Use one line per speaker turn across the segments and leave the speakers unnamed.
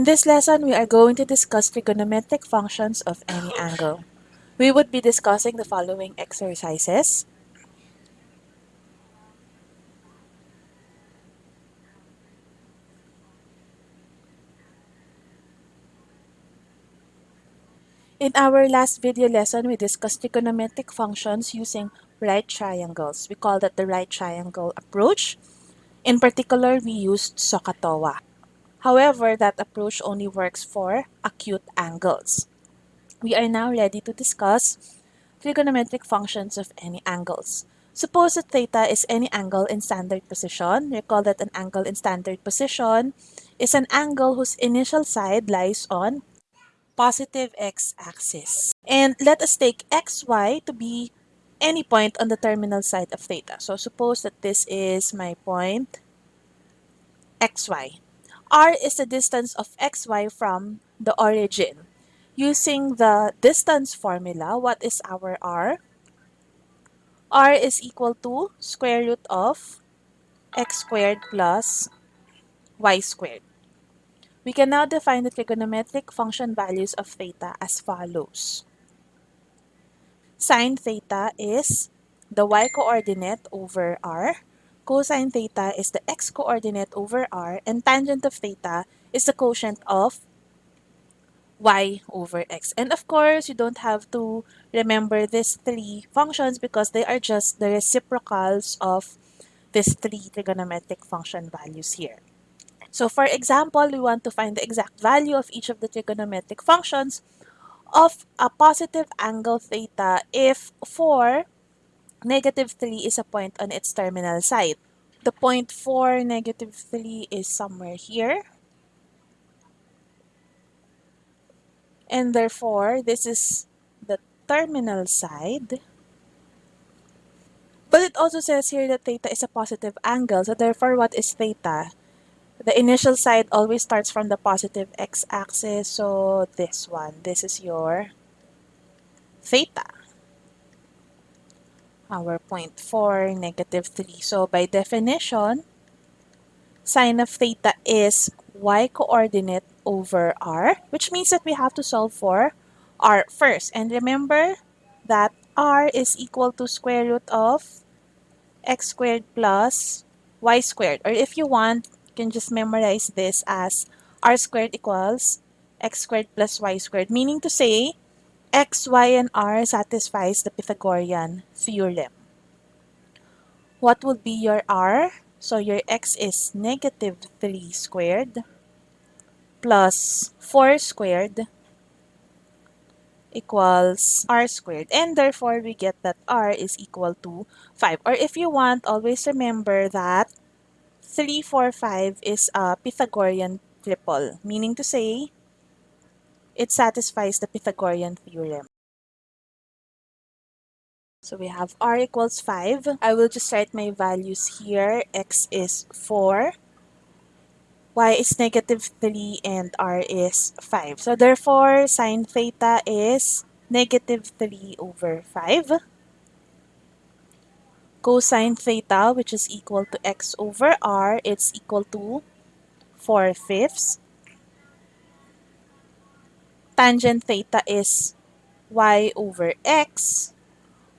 In this lesson, we are going to discuss trigonometric functions of any angle. We would be discussing the following exercises. In our last video lesson, we discussed trigonometric functions using right triangles. We call that the right triangle approach. In particular, we used SOHCAHTOA. However, that approach only works for acute angles. We are now ready to discuss trigonometric functions of any angles. Suppose that theta is any angle in standard position. Recall that an angle in standard position is an angle whose initial side lies on positive x-axis. And let us take xy to be any point on the terminal side of theta. So suppose that this is my point xy. R is the distance of xy from the origin. Using the distance formula, what is our r? r is equal to square root of x squared plus y squared. We can now define the trigonometric function values of theta as follows. Sine theta is the y-coordinate over r. Cosine theta is the x-coordinate over r. And tangent of theta is the quotient of y over x. And of course, you don't have to remember these three functions because they are just the reciprocals of these three trigonometric function values here. So for example, we want to find the exact value of each of the trigonometric functions of a positive angle theta if 4, negative 3 is a point on its terminal side. The point 4, negative 3 is somewhere here. And therefore, this is the terminal side. But it also says here that theta is a positive angle. So therefore, what is theta? the initial side always starts from the positive x-axis. So this one, this is your theta. Our point 4, negative 3. So by definition, sine of theta is y-coordinate over r, which means that we have to solve for r first. And remember that r is equal to square root of x squared plus y squared. Or if you want, you can just memorize this as r squared equals x squared plus y squared, meaning to say x, y, and r satisfies the Pythagorean theorem. What would be your r? So your x is negative 3 squared plus 4 squared equals r squared. And therefore, we get that r is equal to 5. Or if you want, always remember that 3, 4, 5 is a Pythagorean triple, meaning to say, it satisfies the Pythagorean theorem. So we have r equals 5. I will just write my values here. x is 4, y is negative 3, and r is 5. So therefore, sine theta is negative 3 over 5 cosine theta, which is equal to x over r, it's equal to 4 fifths. Tangent theta is y over x,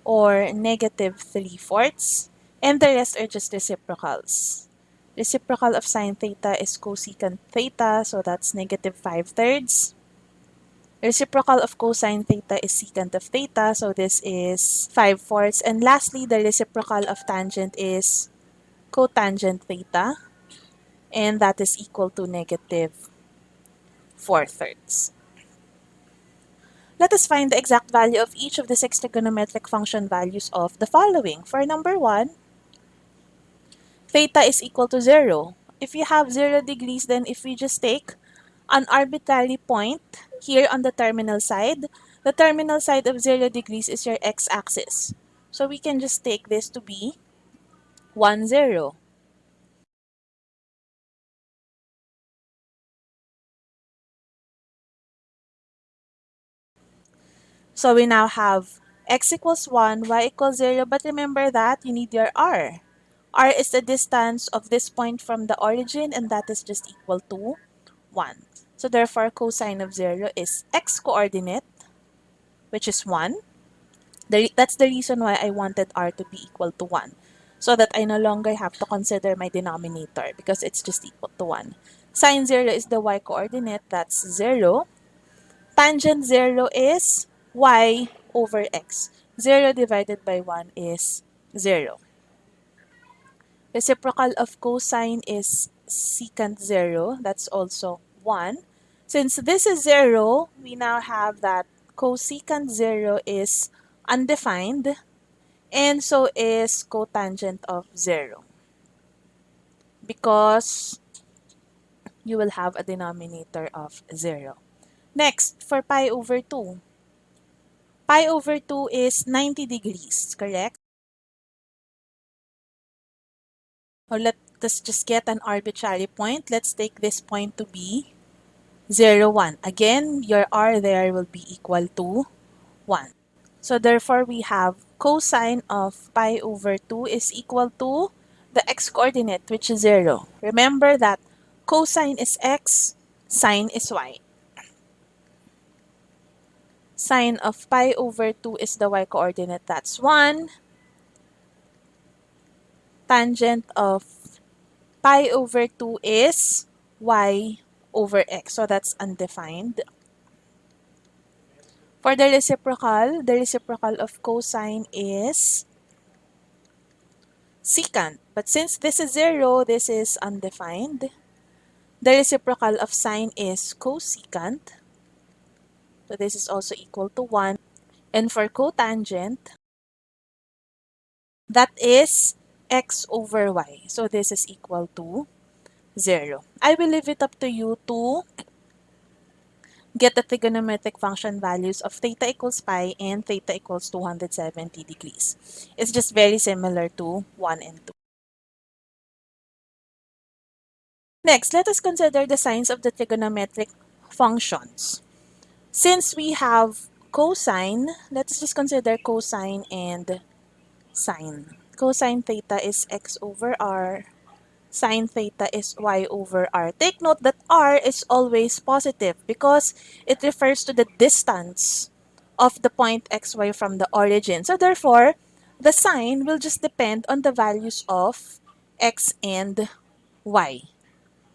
or negative 3 fourths. And the rest are just reciprocals. Reciprocal of sine theta is cosecant theta, so that's negative 5 thirds. Reciprocal of cosine theta is secant of theta, so this is 5 fourths. And lastly, the reciprocal of tangent is cotangent theta, and that is equal to negative 4 thirds. Let us find the exact value of each of the six trigonometric function values of the following. For number 1, theta is equal to 0. If you have 0 degrees, then if we just take an arbitrary point here on the terminal side. The terminal side of 0 degrees is your x-axis. So we can just take this to be 1, 0. So we now have x equals 1, y equals 0, but remember that you need your r. r is the distance of this point from the origin, and that is just equal to 1. So therefore, cosine of 0 is x coordinate, which is 1. The, that's the reason why I wanted r to be equal to 1. So that I no longer have to consider my denominator because it's just equal to 1. Sine 0 is the y coordinate, that's 0. Tangent 0 is y over x. 0 divided by 1 is 0. Reciprocal of cosine is secant 0. That's also 1. Since this is 0, we now have that cosecant 0 is undefined and so is cotangent of 0 because you will have a denominator of 0. Next, for pi over 2. Pi over 2 is 90 degrees, correct? Or let us just get an arbitrary point. Let's take this point to be 0, 1. Again, your r there will be equal to 1. So therefore, we have cosine of pi over 2 is equal to the x-coordinate, which is 0. Remember that cosine is x, sine is y. Sine of pi over 2 is the y-coordinate, that's 1. Tangent of pi over 2 is y over x, so that's undefined. For the reciprocal, the reciprocal of cosine is secant. But since this is 0, this is undefined. The reciprocal of sine is cosecant. So this is also equal to 1. And for cotangent, that is x over y. So this is equal to 0. I will leave it up to you to get the trigonometric function values of theta equals pi and theta equals 270 degrees. It's just very similar to 1 and 2. Next, let us consider the signs of the trigonometric functions. Since we have cosine, let us just consider cosine and sine. Cosine theta is x over r sine theta is y over r. Take note that r is always positive because it refers to the distance of the point xy from the origin. So therefore, the sine will just depend on the values of x and y.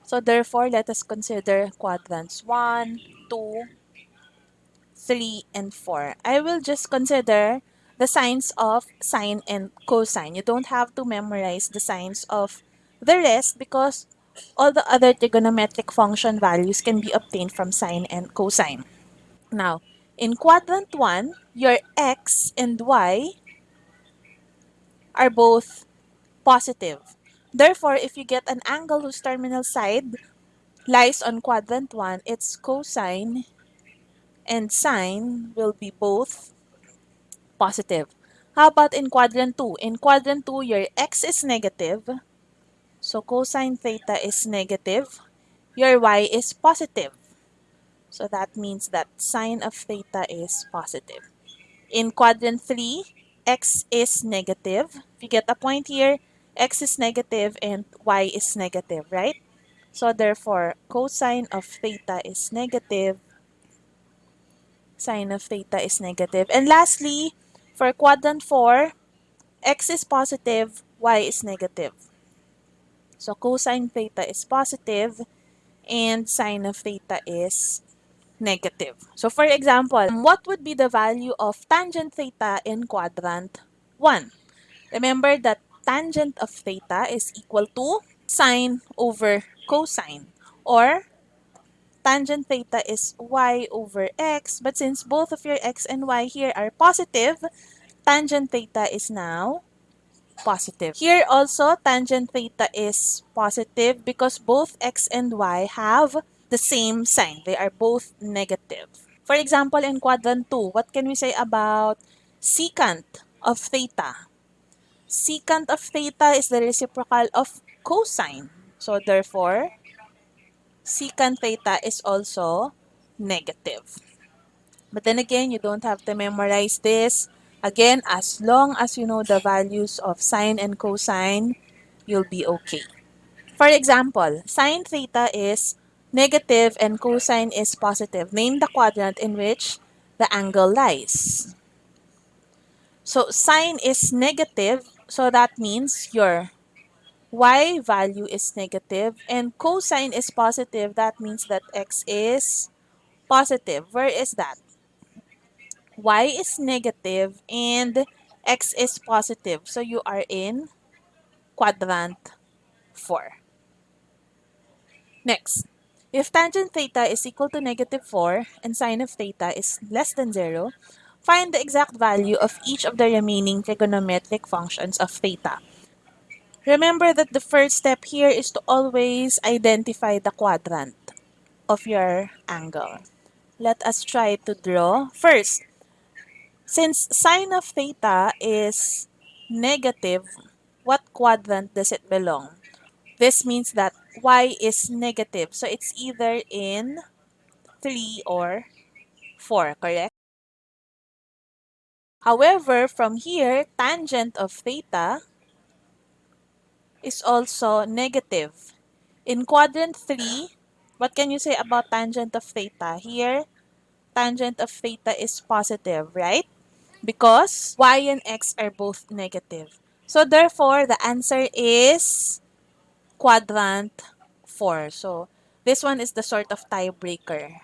So therefore, let us consider quadrants 1, 2, 3, and 4. I will just consider the signs of sine and cosine. You don't have to memorize the signs of the rest because all the other trigonometric function values can be obtained from sine and cosine. Now, in quadrant 1, your x and y are both positive. Therefore, if you get an angle whose terminal side lies on quadrant 1, its cosine and sine will be both positive. How about in quadrant 2? In quadrant 2, your x is negative so cosine theta is negative. Your y is positive. So that means that sine of theta is positive. In quadrant 3, x is negative. If you get a point here, x is negative and y is negative, right? So therefore, cosine of theta is negative. Sine of theta is negative. And lastly, for quadrant 4, x is positive, y is negative. So cosine theta is positive and sine of theta is negative. So for example, what would be the value of tangent theta in quadrant 1? Remember that tangent of theta is equal to sine over cosine or tangent theta is y over x but since both of your x and y here are positive, tangent theta is now positive. Here also, tangent theta is positive because both x and y have the same sign. They are both negative. For example, in quadrant 2, what can we say about secant of theta? Secant of theta is the reciprocal of cosine. So therefore, secant theta is also negative. But then again, you don't have to memorize this. Again, as long as you know the values of sine and cosine, you'll be okay. For example, sine theta is negative and cosine is positive. Name the quadrant in which the angle lies. So sine is negative, so that means your y value is negative and cosine is positive, that means that x is positive. Where is that? y is negative and x is positive. So you are in quadrant 4. Next, if tangent theta is equal to negative 4 and sine of theta is less than 0, find the exact value of each of the remaining trigonometric functions of theta. Remember that the first step here is to always identify the quadrant of your angle. Let us try to draw. First, since sine of theta is negative, what quadrant does it belong? This means that y is negative. So it's either in 3 or 4, correct? However, from here, tangent of theta is also negative. In quadrant 3, what can you say about tangent of theta? Here, tangent of theta is positive, right? Because y and x are both negative. So therefore, the answer is quadrant 4. So this one is the sort of tiebreaker.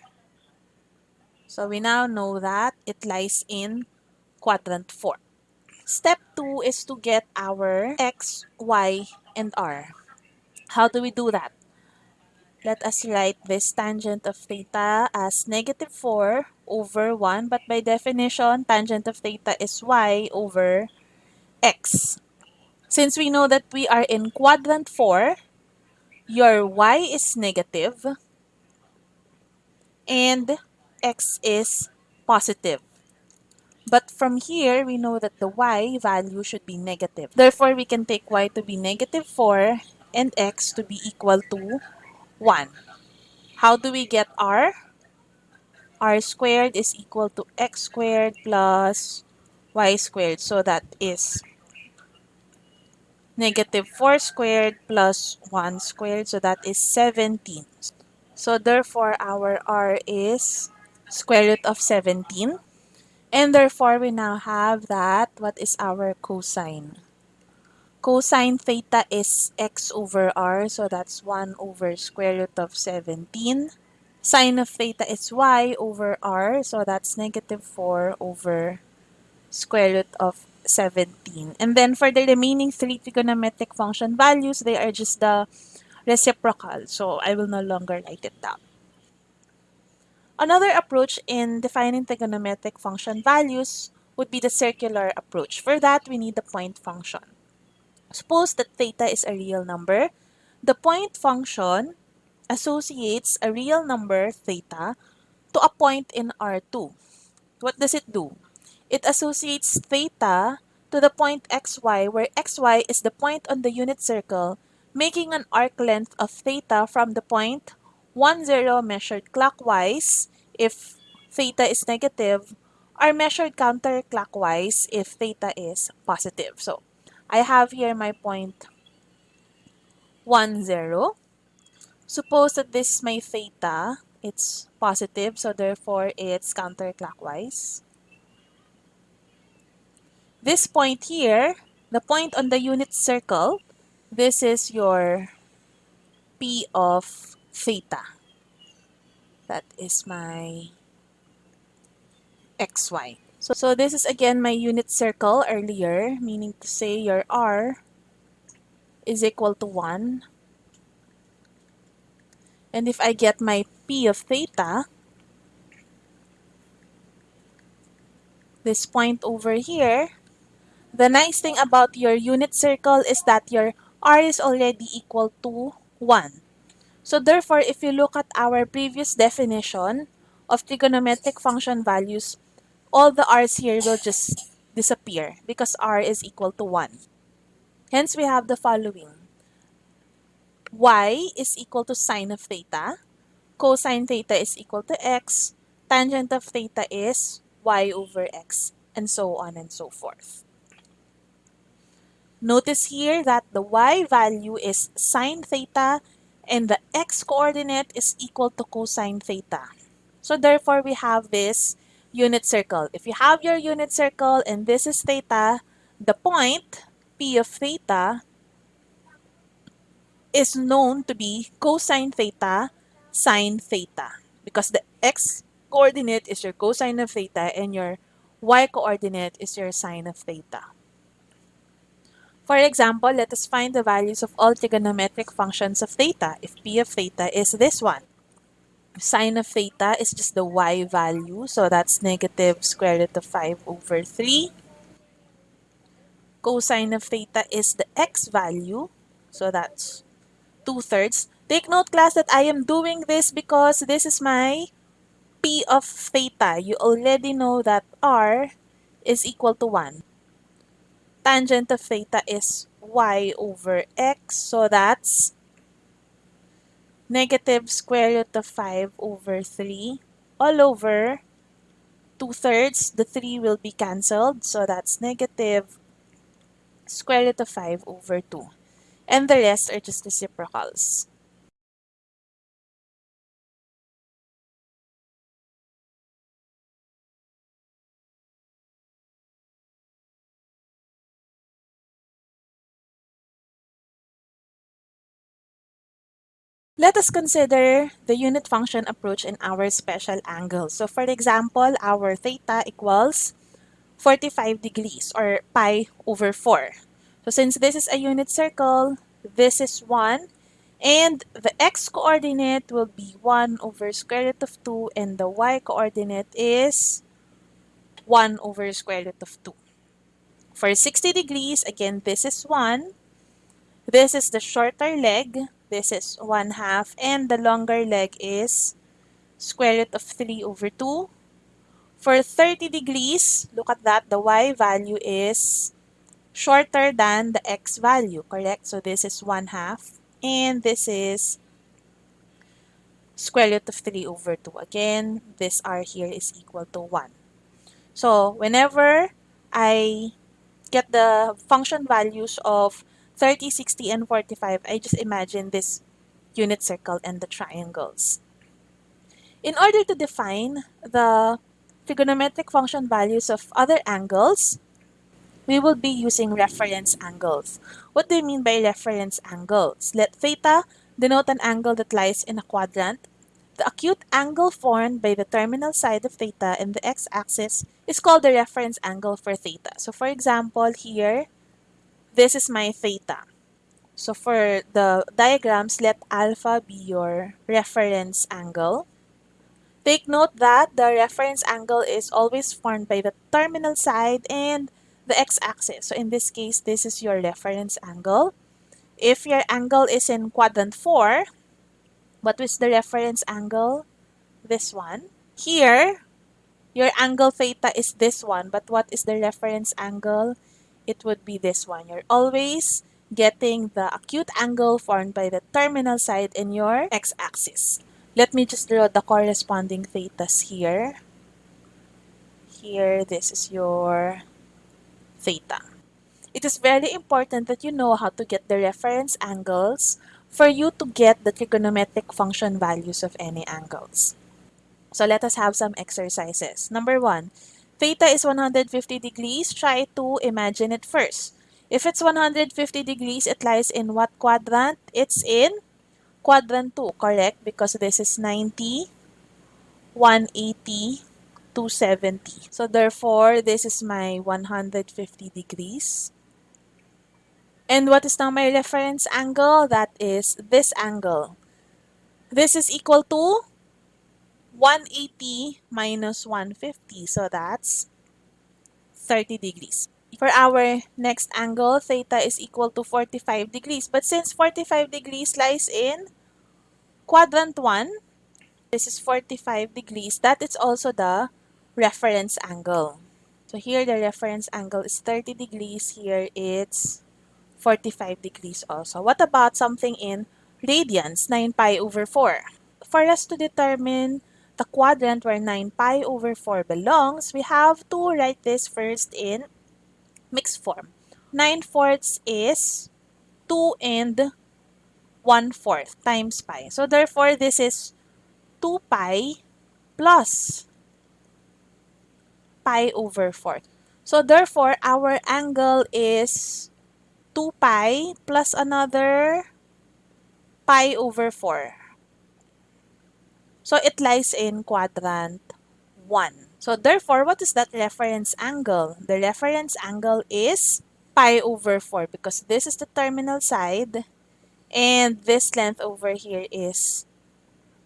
So we now know that it lies in quadrant 4. Step 2 is to get our x, y, and r. How do we do that? Let us write this tangent of theta as negative 4 over 1. But by definition, tangent of theta is y over x. Since we know that we are in quadrant 4, your y is negative and x is positive. But from here, we know that the y value should be negative. Therefore, we can take y to be negative 4 and x to be equal to 1. How do we get r? r squared is equal to x squared plus y squared. So that is negative 4 squared plus 1 squared. So that is 17. So therefore, our r is square root of 17. And therefore, we now have that, what is our cosine? Cosine theta is x over r, so that's 1 over square root of 17. Sine of theta is y over r, so that's negative 4 over square root of 17. And then for the remaining three trigonometric function values, they are just the reciprocal. So I will no longer write it down. Another approach in defining trigonometric function values would be the circular approach. For that, we need the point function. Suppose that theta is a real number. The point function associates a real number, theta, to a point in R2. What does it do? It associates theta to the point xy, where xy is the point on the unit circle, making an arc length of theta from the point 1, 0 measured clockwise if theta is negative, are measured counterclockwise if theta is positive. So, I have here my point 1, 0. Suppose that this is my theta, it's positive, so therefore it's counterclockwise. This point here, the point on the unit circle, this is your P of theta. That is my xy. So, so this is again my unit circle earlier, meaning to say your r is equal to 1. And if I get my p of theta, this point over here, the nice thing about your unit circle is that your r is already equal to 1. So therefore, if you look at our previous definition of trigonometric function values, all the r's here will just disappear because r is equal to 1. Hence, we have the following. y is equal to sine of theta, cosine theta is equal to x, tangent of theta is y over x, and so on and so forth. Notice here that the y value is sine theta and the x-coordinate is equal to cosine theta. So therefore, we have this unit circle. If you have your unit circle and this is theta, the point P of theta is known to be cosine theta sine theta because the x coordinate is your cosine of theta and your y coordinate is your sine of theta. For example, let us find the values of all trigonometric functions of theta if p of theta is this one. Sine of theta is just the y value, so that's negative square root of 5 over 3. Cosine of theta is the x value, so that's 2 thirds. Take note class that I am doing this because this is my p of theta. You already know that r is equal to 1. Tangent of theta is y over x, so that's negative square root of 5 over 3 all over 2 thirds. The 3 will be cancelled, so that's negative square root of 5 over 2. And the rest are just reciprocals. Let us consider the unit function approach in our special angle. So for example, our theta equals 45 degrees or pi over 4. So since this is a unit circle, this is 1. And the x-coordinate will be 1 over square root of 2 and the y-coordinate is 1 over square root of 2. For 60 degrees, again, this is 1. This is the shorter leg. This is 1 half. And the longer leg is square root of 3 over 2. For 30 degrees, look at that, the y value is shorter than the x value, correct? So this is 1 half, and this is square root of 3 over 2. Again, this r here is equal to 1. So whenever I get the function values of 30, 60, and 45, I just imagine this unit circle and the triangles. In order to define the trigonometric function values of other angles, we will be using reference angles. What do you mean by reference angles? Let theta denote an angle that lies in a quadrant. The acute angle formed by the terminal side of theta and the x-axis is called the reference angle for theta. So for example, here, this is my theta. So for the diagrams, let alpha be your reference angle. Take note that the reference angle is always formed by the terminal side and the x-axis. So in this case, this is your reference angle. If your angle is in quadrant 4, what is the reference angle? This one. Here, your angle theta is this one, but what is the reference angle? It would be this one. You're always getting the acute angle formed by the terminal side in your x-axis. Let me just draw the corresponding thetas here. Here, this is your theta. It is very important that you know how to get the reference angles for you to get the trigonometric function values of any angles. So let us have some exercises. Number one, theta is 150 degrees. Try to imagine it first. If it's 150 degrees, it lies in what quadrant? It's in quadrant 2, correct? Because this is 90, 180, 270. So therefore, this is my 150 degrees. And what is now my reference angle? That is this angle. This is equal to 180 minus 150. So that's 30 degrees. For our next angle, theta is equal to 45 degrees. But since 45 degrees lies in quadrant 1, this is 45 degrees. That is also the reference angle. So here the reference angle is 30 degrees. Here it's 45 degrees also. What about something in radians, 9 pi over 4? For us to determine the quadrant where 9 pi over 4 belongs, we have to write this first in mixed form. 9 fourths is 2 and 1 fourth times pi. So therefore, this is 2 pi plus pi over 4. So therefore, our angle is 2 pi plus another pi over 4. So it lies in quadrant 1. So therefore, what is that reference angle? The reference angle is pi over 4 because this is the terminal side and this length over here is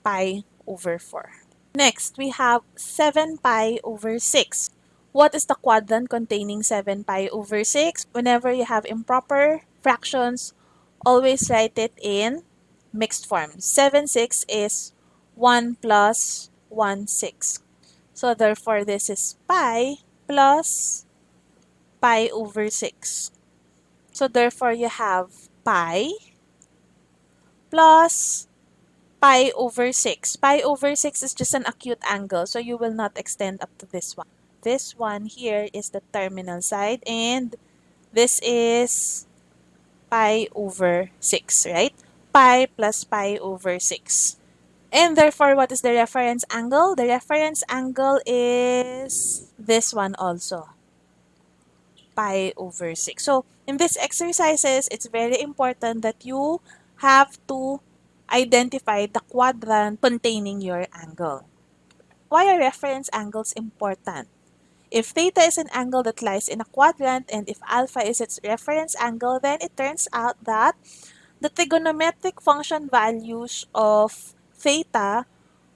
pi over 4. Next, we have 7 pi over 6. What is the quadrant containing 7 pi over 6? Whenever you have improper fractions, always write it in mixed form. 7 6 is 1 plus 1 6. So therefore, this is pi plus pi over 6. So therefore, you have pi plus pi over 6. Pi over 6 is just an acute angle, so you will not extend up to this one. This one here is the terminal side, and this is pi over 6, right? Pi plus pi over 6. And therefore, what is the reference angle? The reference angle is this one also, pi over 6. So, in these exercises, it's very important that you have to identify the quadrant containing your angle. Why are reference angles important? If theta is an angle that lies in a quadrant and if alpha is its reference angle, then it turns out that the trigonometric function values of theta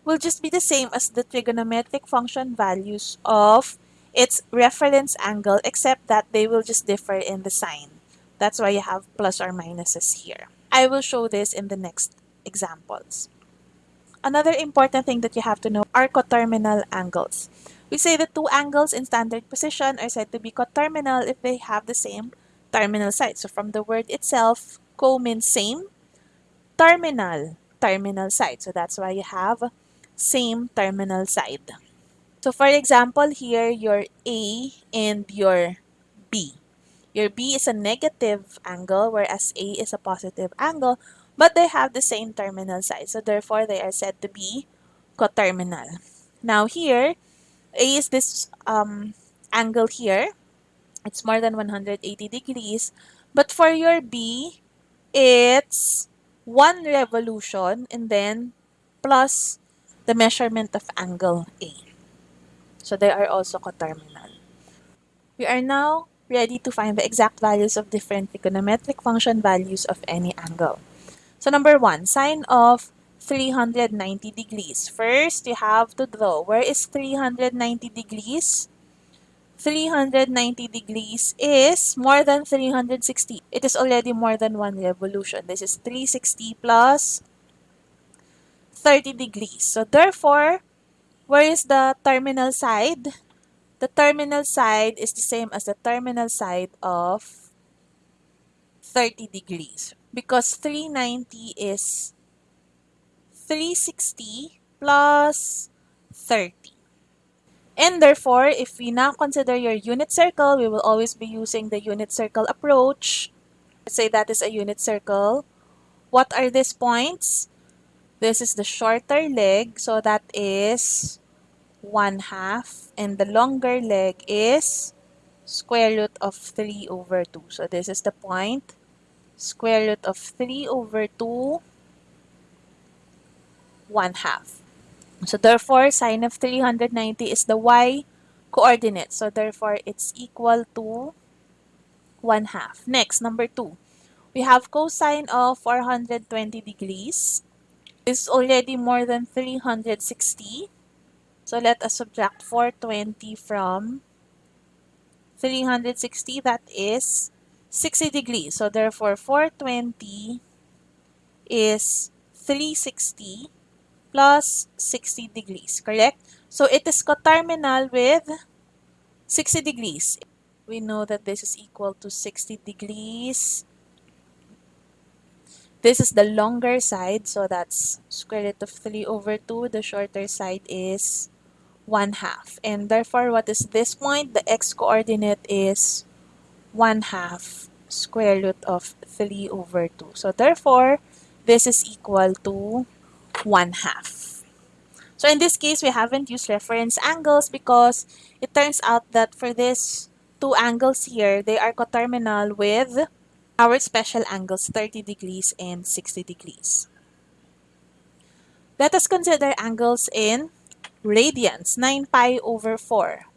will just be the same as the trigonometric function values of its reference angle except that they will just differ in the sign. That's why you have plus or minuses here. I will show this in the next examples. Another important thing that you have to know are coterminal angles. We say that two angles in standard position are said to be coterminal if they have the same terminal side. So from the word itself, co means same, terminal, terminal side. So that's why you have same terminal side. So for example, here your A and your B. Your B is a negative angle whereas A is a positive angle, but they have the same terminal side. So therefore, they are said to be coterminal. Now here, A is this um, angle here. It's more than 180 degrees. But for your B, it's one revolution and then plus the measurement of angle A. So they are also coterminal. We are now ready to find the exact values of different trigonometric function values of any angle. So number one, sine of 390 degrees. First, you have to draw. Where is 390 degrees? 390 degrees is more than 360. It is already more than one revolution. This is 360 plus 30 degrees. So therefore, where is the terminal side? The terminal side is the same as the terminal side of 30 degrees because 390 is 360 plus 30. And therefore, if we now consider your unit circle, we will always be using the unit circle approach. Let's say that is a unit circle. What are these points? This is the shorter leg, so that is 1 half and the longer leg is square root of 3 over 2. So this is the point. Square root of 3 over 2, 1 half. So therefore, sine of 390 is the y coordinate. So therefore, it's equal to 1 half. Next, number 2. We have cosine of 420 degrees. Is already more than 360. So let us subtract 420 from 360, that is 60 degrees. So therefore, 420 is 360 plus 60 degrees, correct? So it is coterminal with 60 degrees. We know that this is equal to 60 degrees. This is the longer side, so that's square root of 3 over 2. The shorter side is 1 half. And therefore, what is this point? The x-coordinate is 1 half square root of 3 over 2. So therefore, this is equal to 1 half. So in this case, we haven't used reference angles because it turns out that for these two angles here, they are coterminal with our special angles 30 degrees and 60 degrees. Let us consider angles in radians, 9 pi over 4.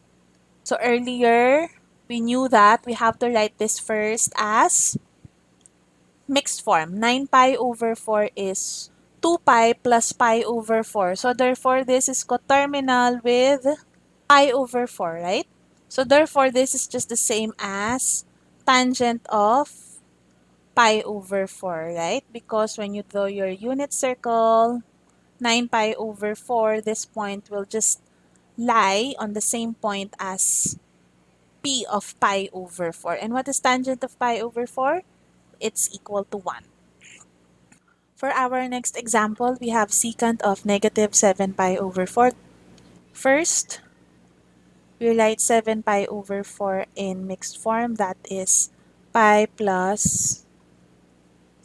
So earlier, we knew that we have to write this first as mixed form. 9 pi over 4 is 2 pi plus pi over 4. So therefore, this is coterminal with pi over 4, right? So therefore, this is just the same as tangent of pi over 4, right? Because when you draw your unit circle, 9 pi over 4, this point will just lie on the same point as p of pi over 4. And what is tangent of pi over 4? It's equal to 1. For our next example, we have secant of negative 7 pi over 4. First, we write 7 pi over 4 in mixed form. That is pi plus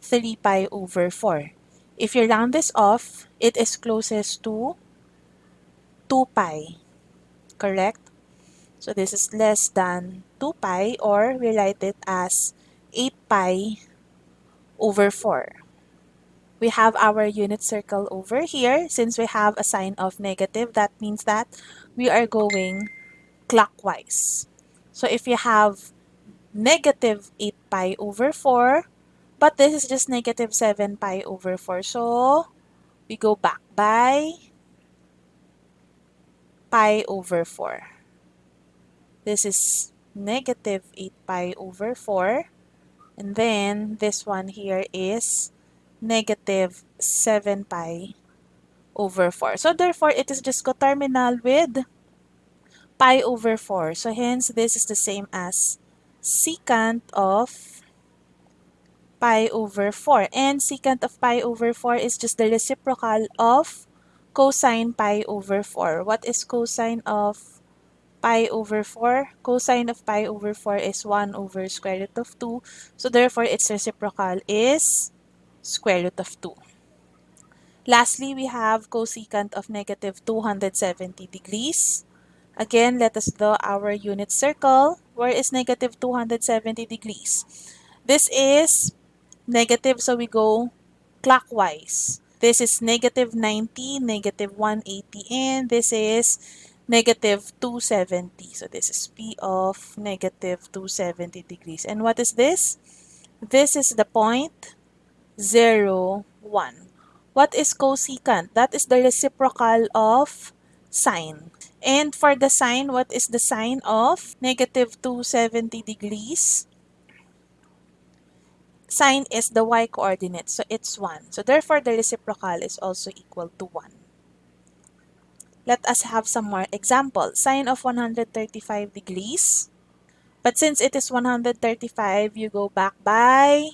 3 pi over 4. If you round this off, it is closest to 2 pi, correct? So this is less than 2 pi or we write it as 8 pi over 4. We have our unit circle over here. Since we have a sign of negative, that means that we are going clockwise. So if you have negative 8 pi over 4, but this is just negative 7 pi over 4. So we go back by pi over 4. This is negative 8 pi over 4. And then this one here is negative 7 pi over 4. So therefore, it is just coterminal with pi over 4. So hence, this is the same as secant of pi over 4. And secant of pi over 4 is just the reciprocal of cosine pi over 4. What is cosine of pi over 4? Cosine of pi over 4 is 1 over square root of 2. So therefore, its reciprocal is square root of 2. Lastly, we have cosecant of negative 270 degrees. Again, let us draw our unit circle. Where is negative 270 degrees? This is negative, so we go clockwise. This is negative 90, negative 180, and this is negative 270. So this is P of negative 270 degrees. And what is this? This is the point 0, 1. What is cosecant? That is the reciprocal of sine. And for the sine, what is the sine of negative 270 degrees? Sine is the y-coordinate, so it's 1. So therefore, the reciprocal is also equal to 1. Let us have some more examples. Sine of 135 degrees. But since it is 135, you go back by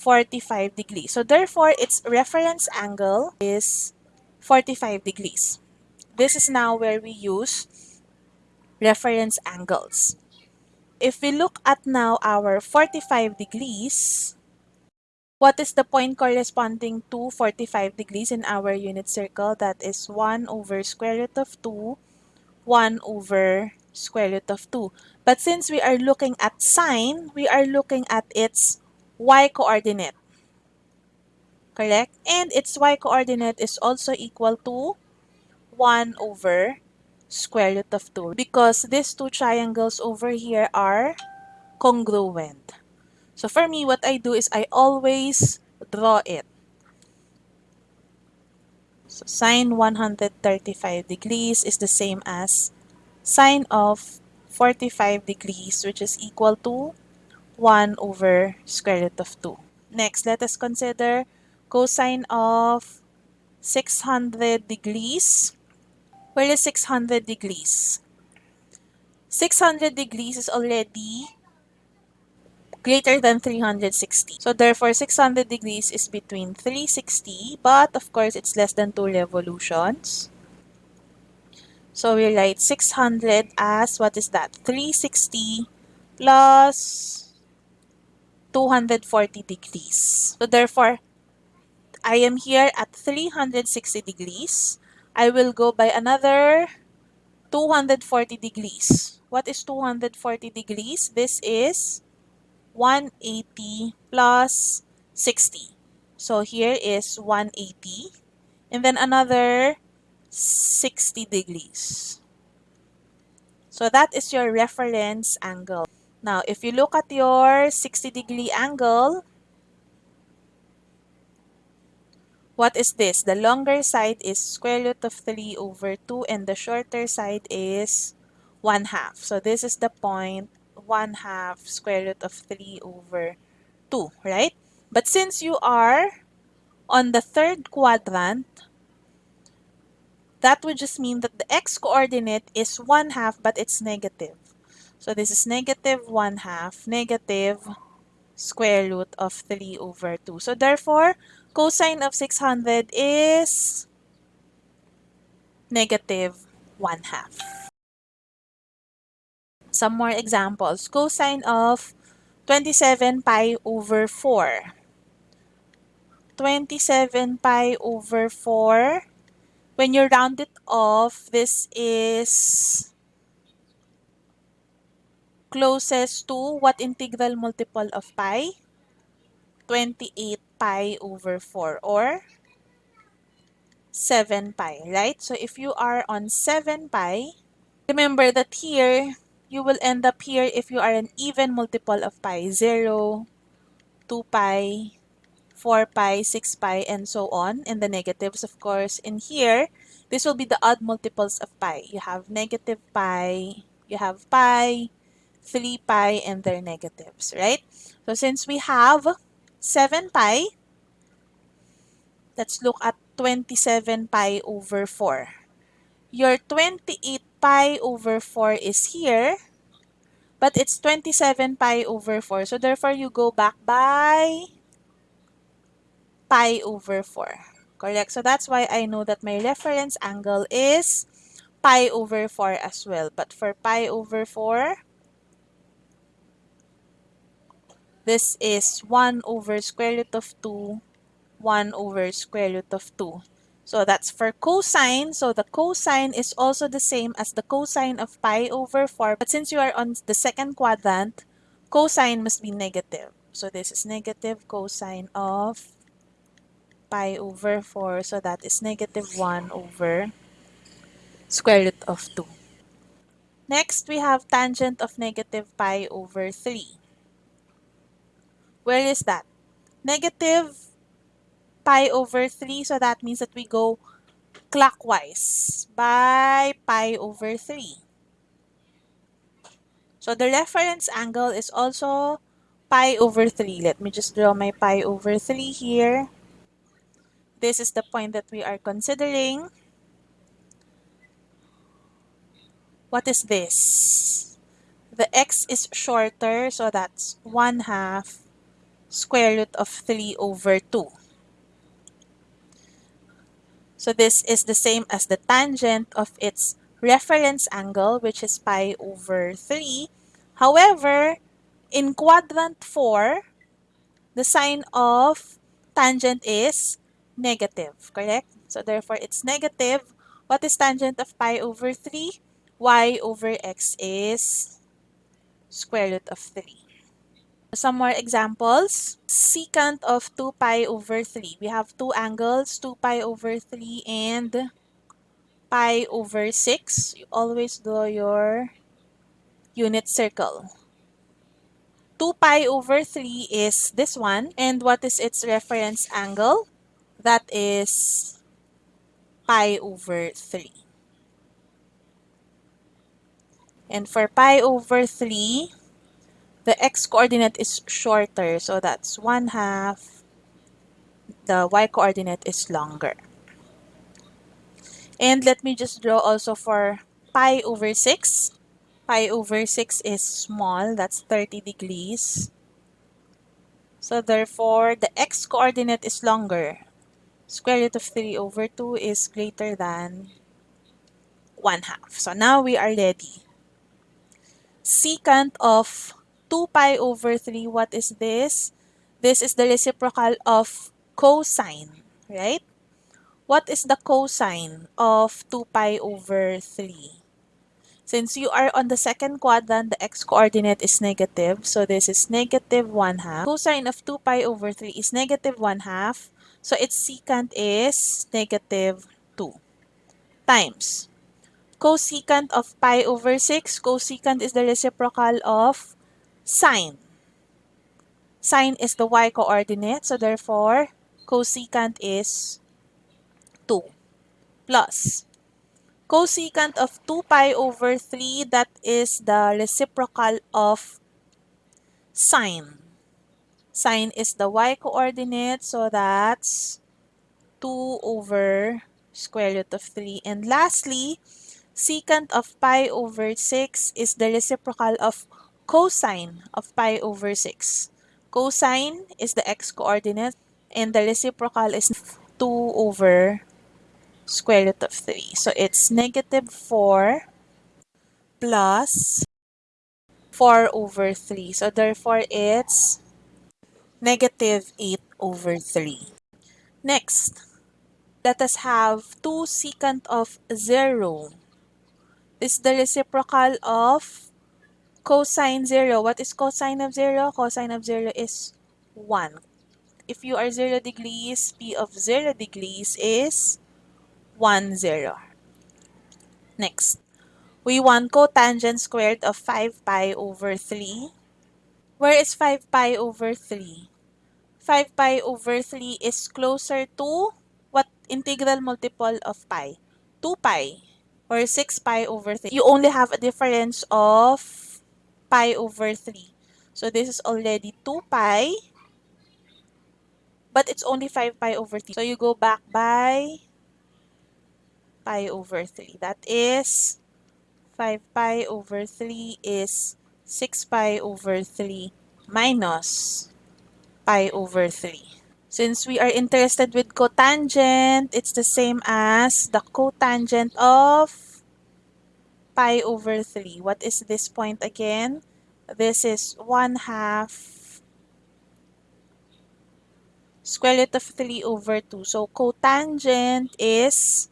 45 degrees. So therefore, its reference angle is 45 degrees. This is now where we use reference angles. If we look at now our 45 degrees, what is the point corresponding to 45 degrees in our unit circle? That is 1 over square root of 2, 1 over square root of 2. But since we are looking at sine, we are looking at its y-coordinate. Correct? And its y-coordinate is also equal to 1 over square root of 2 because these two triangles over here are congruent. So for me, what I do is I always draw it. So sine 135 degrees is the same as sine of 45 degrees which is equal to 1 over square root of 2. Next, let us consider cosine of 600 degrees. Where is 600 degrees? 600 degrees is already greater than 360. So therefore, 600 degrees is between 360, but of course, it's less than 2 revolutions. So we write 600 as, what is that? 360 plus 240 degrees. So therefore, I am here at 360 degrees. I will go by another 240 degrees. What is 240 degrees? This is 180 plus 60. So here is 180 and then another 60 degrees. So that is your reference angle. Now, if you look at your 60 degree angle, what is this? The longer side is square root of 3 over 2 and the shorter side is 1 half. So this is the point 1 half square root of 3 over 2, right? But since you are on the third quadrant, that would just mean that the x-coordinate is 1 half but it's negative. So this is negative 1 half, negative square root of 3 over 2. So therefore, cosine of 600 is negative 1 half. Some more examples. Cosine of 27 pi over 4. 27 pi over 4. When you round it off, this is closest to what integral multiple of pi? 28 pi over 4 or 7 pi, right? So if you are on 7 pi, remember that here, you will end up here if you are an even multiple of pi, 0, 2 pi, 4 pi, 6 pi, and so on. And the negatives, of course, in here, this will be the odd multiples of pi. You have negative pi, you have pi, 3 pi, and their negatives, right? So since we have 7 pi, let's look at 27 pi over 4. Your 28 pi over 4 is here, but it's 27 pi over 4. So therefore, you go back by pi over 4. Correct? So that's why I know that my reference angle is pi over 4 as well. But for pi over 4, this is 1 over square root of 2, 1 over square root of 2. So that's for cosine. So the cosine is also the same as the cosine of pi over 4. But since you are on the second quadrant, cosine must be negative. So this is negative cosine of pi over 4. So that is negative 1 over square root of 2. Next, we have tangent of negative pi over 3. Where is that? Negative pi over 3. So that means that we go clockwise by pi over 3. So the reference angle is also pi over 3. Let me just draw my pi over 3 here. This is the point that we are considering. What is this? The x is shorter, so that's 1 half square root of 3 over 2. So this is the same as the tangent of its reference angle, which is pi over 3. However, in quadrant 4, the sign of tangent is negative, correct? So therefore, it's negative. What is tangent of pi over 3? y over x is square root of 3. Some more examples. Secant of 2 pi over 3. We have two angles, 2 pi over 3 and pi over 6. You always draw your unit circle. 2 pi over 3 is this one. And what is its reference angle? That is pi over 3. And for pi over 3, the x-coordinate is shorter. So that's 1 half. The y-coordinate is longer. And let me just draw also for pi over 6. Pi over 6 is small. That's 30 degrees. So therefore, the x-coordinate is longer. Square root of 3 over 2 is greater than 1 half. So now we are ready. Secant of 2 pi over 3, what is this? This is the reciprocal of cosine, right? What is the cosine of 2 pi over 3? Since you are on the second quadrant, the x-coordinate is negative. So this is negative 1 half. Cosine of 2 pi over 3 is negative 1 half. So its secant is negative 2 times. Cosecant of pi over 6, cosecant is the reciprocal of sine. Sine is the y-coordinate. So therefore, cosecant is 2 plus cosecant of 2 pi over 3, that is the reciprocal of sine. Sine is the y-coordinate, so that's 2 over square root of 3. And lastly, secant of pi over 6 is the reciprocal of cosine of pi over 6. Cosine is the x-coordinate, and the reciprocal is 2 over square root of 3. So it's negative 4 plus 4 over 3. So therefore it's negative 8 over 3. Next, let us have 2 secant of 0. This is the reciprocal of cosine 0. What is cosine of 0? Cosine of 0 is 1. If you are 0 degrees, p of 0 degrees is 1, 0. Next, we want cotangent squared of 5 pi over 3. Where is 5 pi over 3? 5 pi over 3 is closer to what integral multiple of pi? 2 pi or 6 pi over 3. You only have a difference of pi over 3. So this is already 2 pi, but it's only 5 pi over 3. So you go back by pi over 3. That is 5 pi over 3 is 6 pi over 3 minus pi over 3. Since we are interested with cotangent, it's the same as the cotangent of pi over 3. What is this point again? This is 1 half square root of 3 over 2. So cotangent is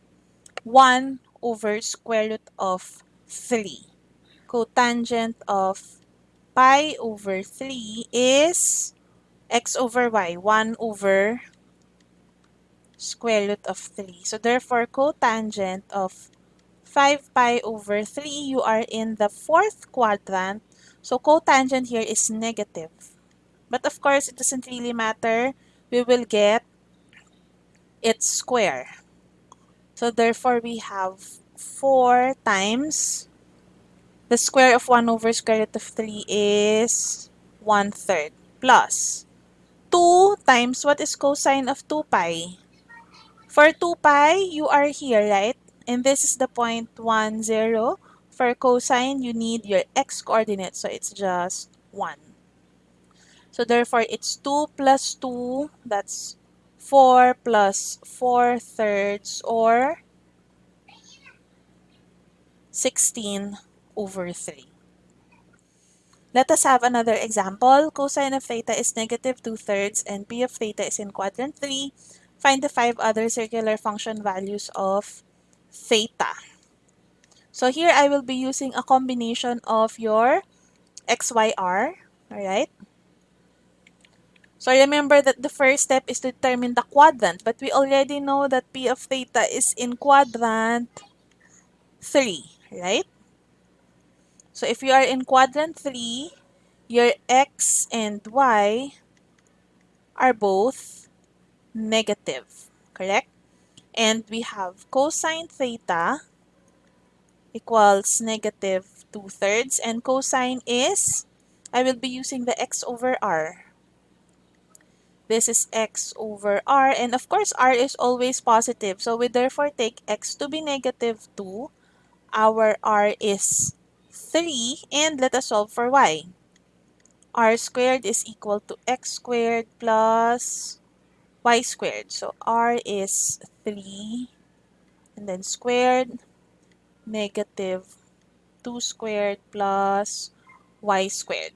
1 over square root of 3. Cotangent of pi over 3 is x over y, 1 over square root of 3. So therefore, cotangent of 5 pi over 3, you are in the fourth quadrant. So cotangent here is negative. But of course, it doesn't really matter. We will get its square. So therefore, we have 4 times the square of 1 over square root of 3 is 1 third plus 2 times what is cosine of 2 pi? For 2 pi, you are here, right? And this is the point 1, 0. For cosine, you need your x-coordinate, so it's just 1. So therefore, it's 2 plus 2, that's 4 plus 4 thirds or 16 over 3. Let us have another example. Cosine of theta is negative 2 thirds and p of theta is in quadrant 3. Find the five other circular function values of theta. So here I will be using a combination of your XYR, alright? So remember that the first step is to determine the quadrant, but we already know that P of theta is in quadrant 3, right? So if you are in quadrant 3, your x and y are both negative, correct? And we have cosine theta equals negative 2 thirds, and cosine is, I will be using the x over r. This is x over r. And of course, r is always positive. So we therefore take x to be negative 2. Our r is 3. And let us solve for y. r squared is equal to x squared plus y squared. So r is 3. And then squared negative 2 squared plus y squared.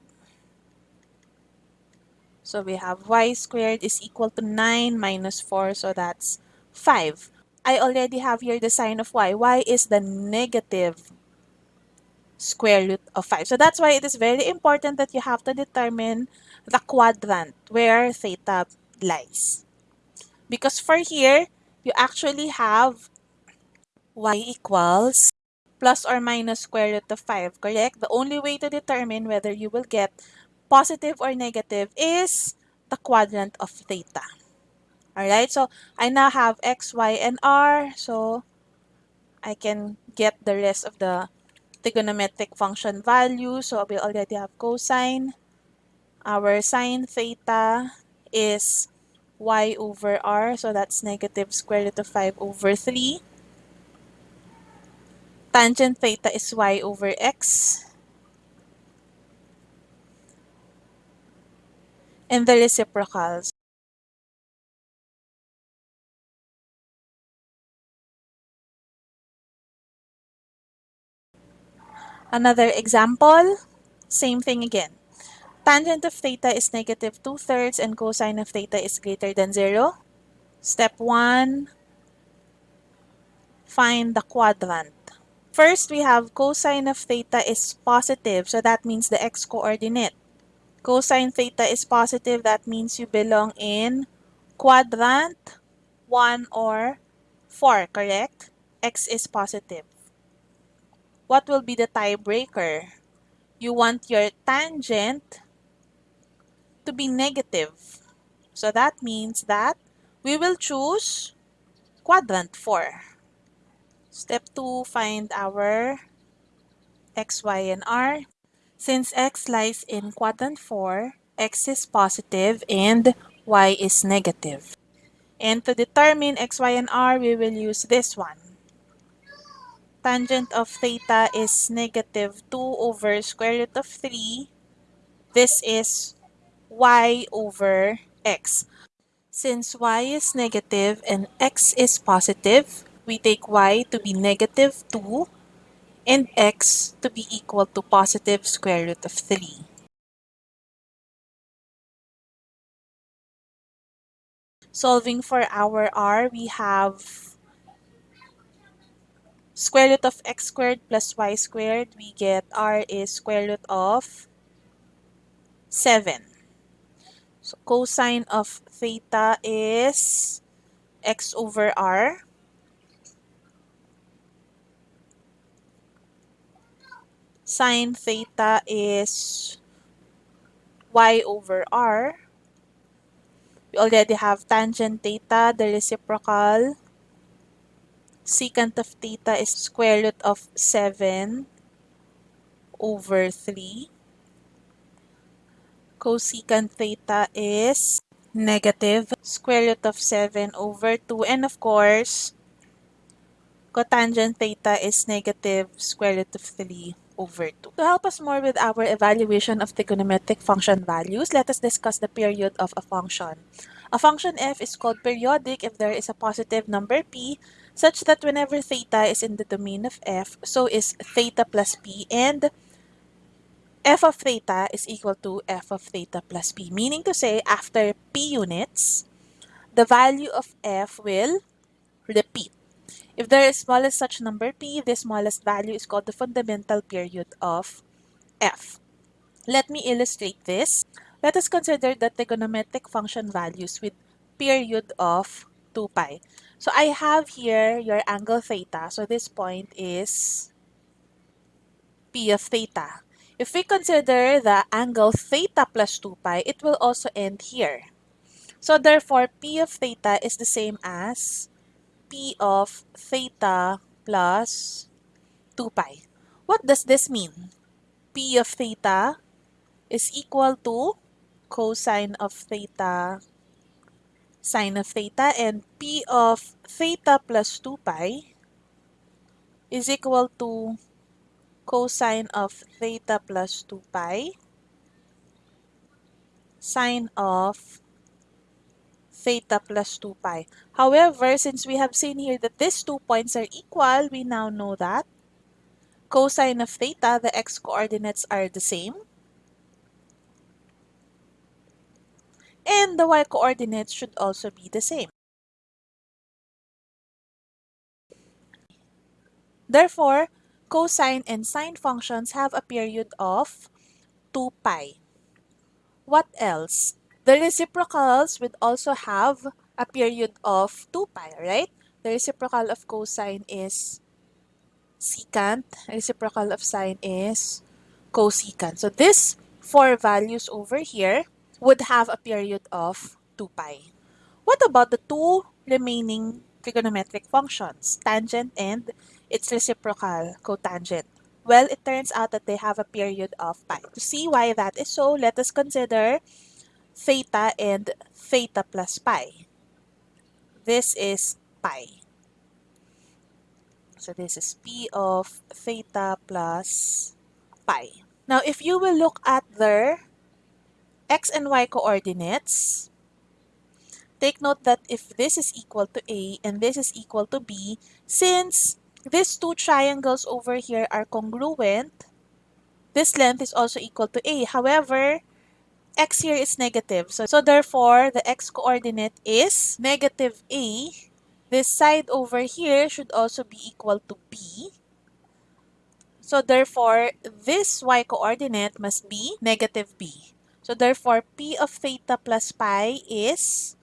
So we have y squared is equal to 9 minus 4, so that's 5. I already have here the sign of y. y is the negative square root of 5. So that's why it is very important that you have to determine the quadrant where theta lies. Because for here, you actually have y equals plus or minus square root of 5, correct? The only way to determine whether you will get positive or negative is the quadrant of theta. Alright, so I now have x, y, and r. So I can get the rest of the trigonometric function value. So we already have cosine. Our sine theta is y over r. So that's negative square root of 5 over 3. Tangent theta is y over x. And the reciprocals. Another example, same thing again. Tangent of theta is negative 2 thirds and cosine of theta is greater than 0. Step 1, find the quadrant. First, we have cosine of theta is positive, so that means the x-coordinate. Cosine theta is positive, that means you belong in quadrant 1 or 4, correct? x is positive. What will be the tiebreaker? You want your tangent to be negative. So that means that we will choose quadrant 4. Step 2, find our x, y, and r. Since x lies in quadrant 4, x is positive and y is negative. And to determine x, y, and r, we will use this one. Tangent of theta is negative 2 over square root of 3. This is y over x. Since y is negative and x is positive, we take y to be negative 2 and x to be equal to positive square root of 3. Solving for our r, we have square root of x squared plus y squared. We get r is square root of 7. So cosine of theta is x over r. sine theta is y over r. We already have tangent theta, the reciprocal. Secant of theta is square root of 7 over 3. Cosecant theta is negative square root of 7 over 2. And of course, cotangent theta is negative square root of 3 over 2. To help us more with our evaluation of trigonometric function values, let us discuss the period of a function. A function f is called periodic if there is a positive number p such that whenever theta is in the domain of f, so is theta plus p and f of theta is equal to f of theta plus p. Meaning to say, after p units, the value of f will repeat. If there is smallest such number p, the smallest value is called the fundamental period of f. Let me illustrate this. Let us consider the trigonometric function values with period of 2 pi. So I have here your angle theta. So this point is p of theta. If we consider the angle theta plus 2 pi, it will also end here. So therefore, p of theta is the same as p of theta plus 2 pi. What does this mean? p of theta is equal to cosine of theta sine of theta and p of theta plus 2 pi is equal to cosine of theta plus 2 pi sine of theta plus 2 pi. However, since we have seen here that these two points are equal, we now know that cosine of theta, the x-coordinates are the same. and the y-coordinates should also be the same. Therefore, cosine and sine functions have a period of 2 pi. What else? The reciprocals would also have a period of 2 pi, right? The reciprocal of cosine is secant. Reciprocal of sine is cosecant. So this four values over here would have a period of 2 pi. What about the two remaining trigonometric functions, tangent and its reciprocal, cotangent? Well, it turns out that they have a period of pi. To see why that is so, let us consider theta and theta plus pi. This is pi. So this is p of theta plus pi. Now, if you will look at their x and y coordinates, take note that if this is equal to A and this is equal to B, since these two triangles over here are congruent, this length is also equal to A. However, x here is negative. So, so therefore, the x-coordinate is negative A. This side over here should also be equal to B. So therefore, this y-coordinate must be negative b. So therefore, p of theta plus pi is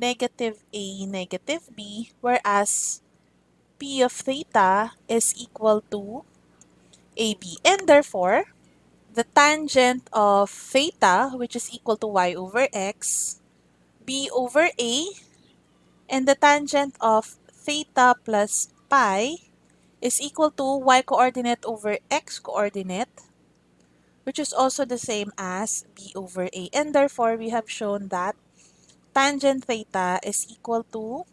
negative a negative b, whereas of theta is equal to ab. And therefore, the tangent of theta, which is equal to y over x, b over a, and the tangent of theta plus pi is equal to y-coordinate over x-coordinate, which is also the same as b over a. And therefore, we have shown that tangent theta is equal to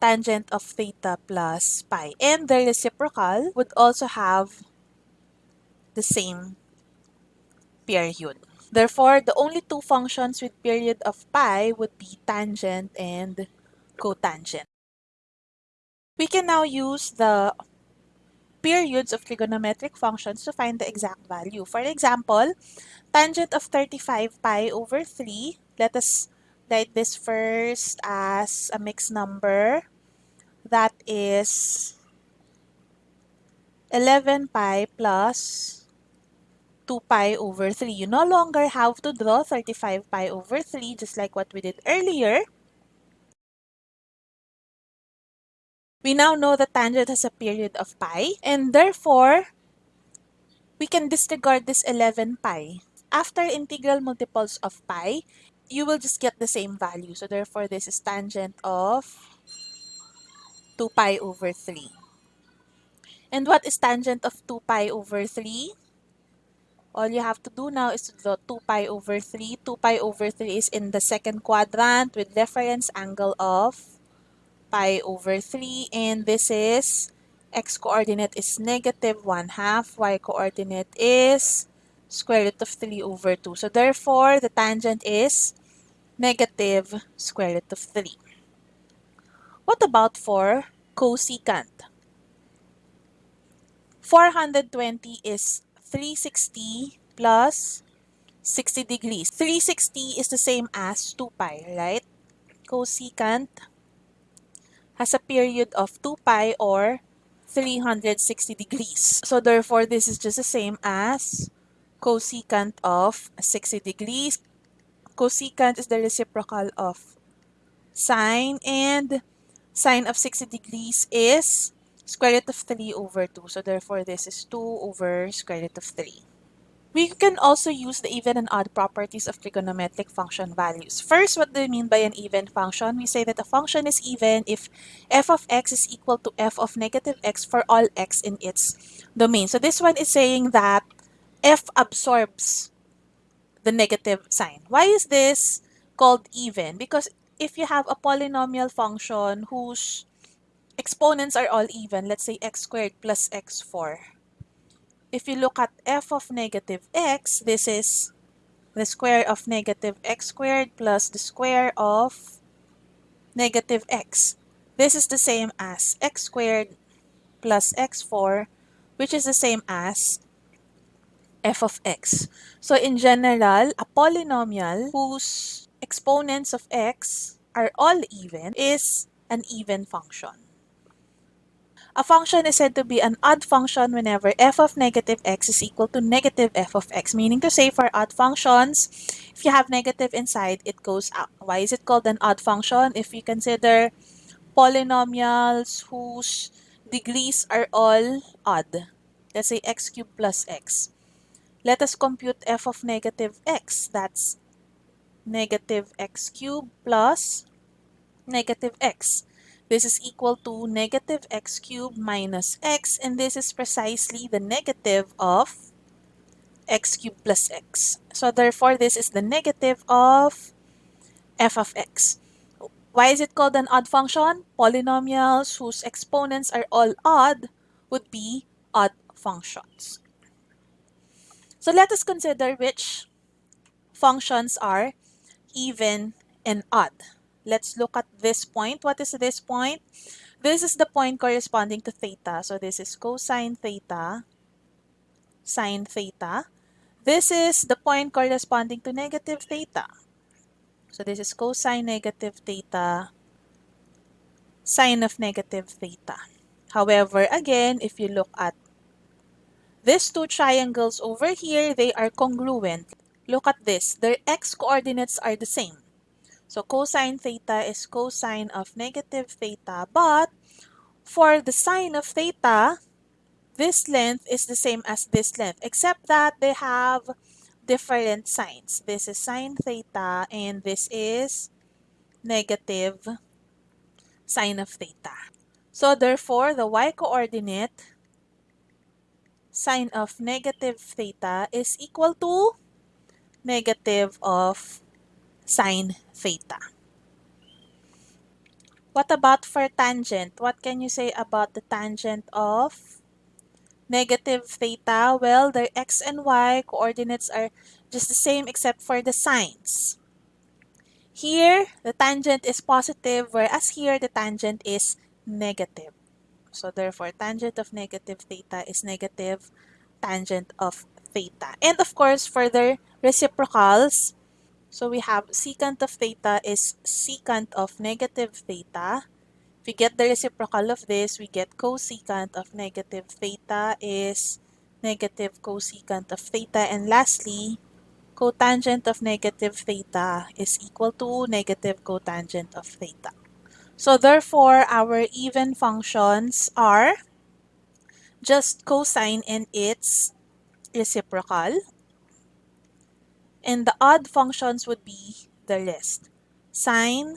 tangent of theta plus pi. And the reciprocal would also have the same period. Therefore, the only two functions with period of pi would be tangent and cotangent. We can now use the periods of trigonometric functions to find the exact value. For example, tangent of 35 pi over 3, let us write this first as a mixed number. That is 11 pi plus 2 pi over 3. You no longer have to draw 35 pi over 3 just like what we did earlier. We now know that tangent has a period of pi, and therefore, we can disregard this 11 pi. After integral multiples of pi, you will just get the same value. So therefore, this is tangent of 2 pi over 3. And what is tangent of 2 pi over 3? All you have to do now is to draw 2 pi over 3. 2 pi over 3 is in the second quadrant with reference angle of pi over 3 and this is x coordinate is negative 1 half, y coordinate is square root of 3 over 2. So therefore, the tangent is negative square root of 3. What about for cosecant? 420 is 360 plus 60 degrees. 360 is the same as 2 pi, right? Cosecant has a period of 2 pi or 360 degrees. So therefore, this is just the same as cosecant of 60 degrees. Cosecant is the reciprocal of sine and sine of 60 degrees is square root of 3 over 2. So therefore, this is 2 over square root of 3. We can also use the even and odd properties of trigonometric function values. First, what do we mean by an even function? We say that a function is even if f of x is equal to f of negative x for all x in its domain. So this one is saying that f absorbs the negative sign. Why is this called even? Because if you have a polynomial function whose exponents are all even, let's say x squared plus x4, if you look at f of negative x, this is the square of negative x squared plus the square of negative x. This is the same as x squared plus x4, which is the same as f of x. So in general, a polynomial whose exponents of x are all even is an even function. A function is said to be an odd function whenever f of negative x is equal to negative f of x, meaning to say for odd functions, if you have negative inside, it goes out. Why is it called an odd function? If we consider polynomials whose degrees are all odd, let's say x cubed plus x. Let us compute f of negative x. That's negative x cubed plus negative x. This is equal to negative x cubed minus x, and this is precisely the negative of x cubed plus x. So therefore, this is the negative of f of x. Why is it called an odd function? Polynomials whose exponents are all odd would be odd functions. So let us consider which functions are even and odd. Let's look at this point. What is this point? This is the point corresponding to theta. So this is cosine theta, sine theta. This is the point corresponding to negative theta. So this is cosine negative theta, sine of negative theta. However, again, if you look at these two triangles over here, they are congruent. Look at this. Their x-coordinates are the same. So cosine theta is cosine of negative theta, but for the sine of theta, this length is the same as this length, except that they have different signs. This is sine theta, and this is negative sine of theta. So therefore, the y-coordinate sine of negative theta is equal to negative of sine theta. What about for tangent? What can you say about the tangent of negative theta? Well, their x and y coordinates are just the same except for the signs. Here, the tangent is positive, whereas here, the tangent is negative. So therefore, tangent of negative theta is negative tangent of theta. And of course, for the reciprocals, so we have secant of theta is secant of negative theta. If we get the reciprocal of this, we get cosecant of negative theta is negative cosecant of theta. And lastly, cotangent of negative theta is equal to negative cotangent of theta. So therefore, our even functions are just cosine and its reciprocal. And the odd functions would be the rest. Sine,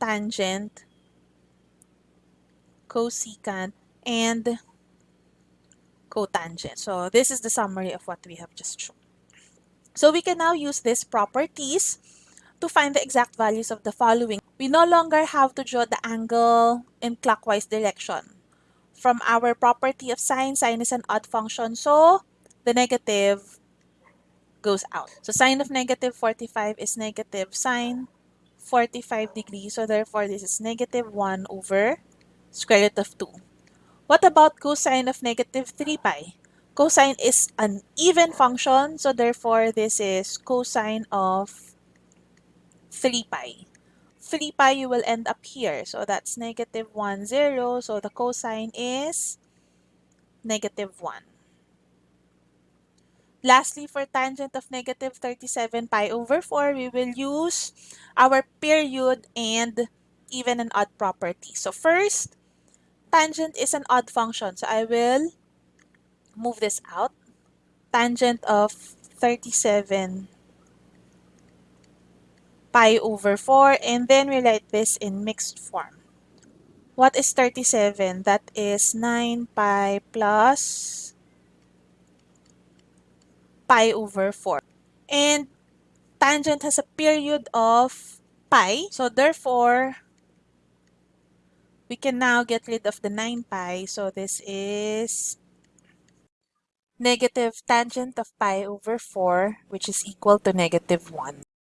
tangent, cosecant, and cotangent. So this is the summary of what we have just shown. So we can now use these properties to find the exact values of the following we no longer have to draw the angle in clockwise direction. From our property of sine, sine is an odd function, so the negative goes out. So sine of negative 45 is negative sine 45 degrees, so therefore this is negative 1 over square root of 2. What about cosine of negative 3 pi? Cosine is an even function, so therefore this is cosine of 3 pi. 3 pi, you will end up here. So that's negative 1, 0. So the cosine is negative 1. Lastly, for tangent of negative 37 pi over 4, we will use our period and even and odd property. So first, tangent is an odd function. So I will move this out. Tangent of 37 pi over 4 and then we write this in mixed form. What is 37? That is 9 pi plus pi over 4. And tangent has a period of pi. So therefore, we can now get rid of the 9 pi. So this is negative tangent of pi over 4, which is equal to negative 1.